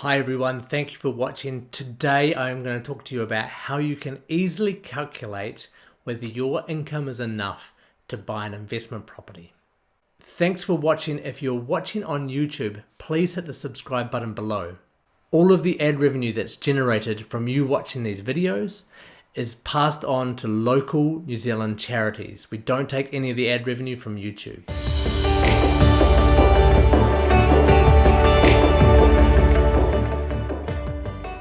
Hi everyone, thank you for watching. Today I'm going to talk to you about how you can easily calculate whether your income is enough to buy an investment property. Thanks for watching. If you're watching on YouTube, please hit the subscribe button below. All of the ad revenue that's generated from you watching these videos is passed on to local New Zealand charities. We don't take any of the ad revenue from YouTube.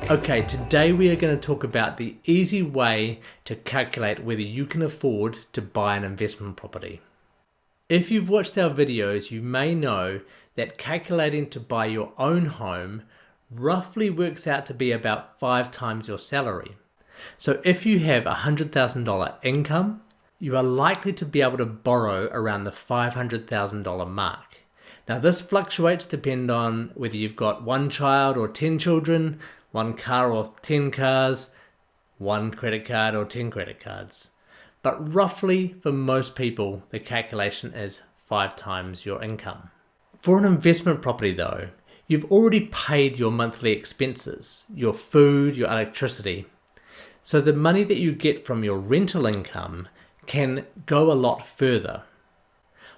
Okay, today we are going to talk about the easy way to calculate whether you can afford to buy an investment property. If you've watched our videos, you may know that calculating to buy your own home roughly works out to be about five times your salary. So if you have a $100,000 income, you are likely to be able to borrow around the $500,000 mark. Now this fluctuates depending on whether you've got one child or 10 children, one car or 10 cars, one credit card or 10 credit cards. But roughly for most people, the calculation is five times your income. For an investment property though, you've already paid your monthly expenses, your food, your electricity. So the money that you get from your rental income can go a lot further.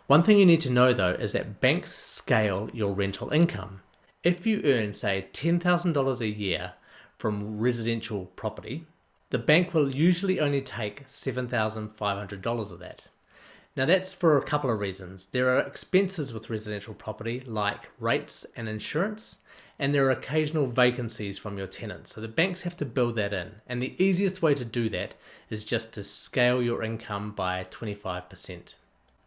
One thing you need to know though is that banks scale your rental income. If you earn, say, $10,000 a year from residential property, the bank will usually only take $7,500 of that. Now that's for a couple of reasons. There are expenses with residential property like rates and insurance, and there are occasional vacancies from your tenants. So the banks have to build that in. And the easiest way to do that is just to scale your income by 25%.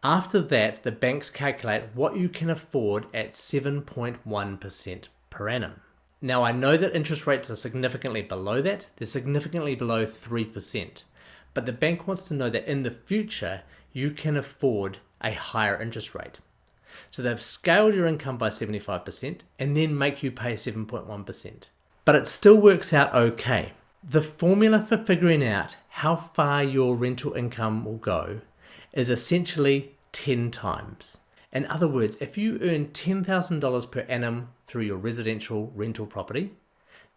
After that, the banks calculate what you can afford at 7.1% per annum. Now I know that interest rates are significantly below that, they're significantly below 3%, but the bank wants to know that in the future you can afford a higher interest rate. So they've scaled your income by 75% and then make you pay 7.1%. But it still works out okay. The formula for figuring out how far your rental income will go is essentially 10 times. In other words, if you earn $10,000 per annum through your residential rental property,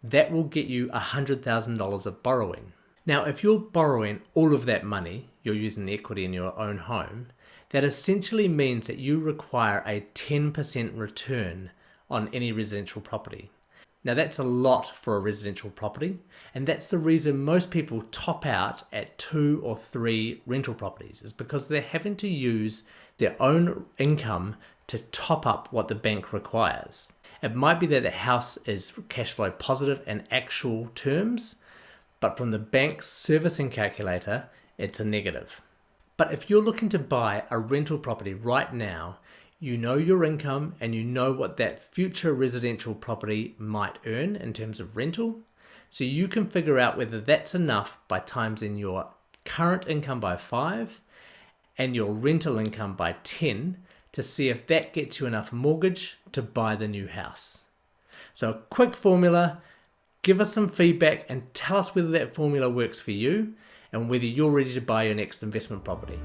that will get you $100,000 of borrowing. Now, if you're borrowing all of that money, you're using the equity in your own home, that essentially means that you require a 10% return on any residential property. Now that's a lot for a residential property and that's the reason most people top out at two or three rental properties is because they're having to use their own income to top up what the bank requires. It might be that the house is cash flow positive in actual terms, but from the bank's servicing calculator, it's a negative. But if you're looking to buy a rental property right now, you know your income and you know what that future residential property might earn in terms of rental. So you can figure out whether that's enough by times in your current income by 5 and your rental income by 10 to see if that gets you enough mortgage to buy the new house. So a quick formula, give us some feedback and tell us whether that formula works for you and whether you're ready to buy your next investment property.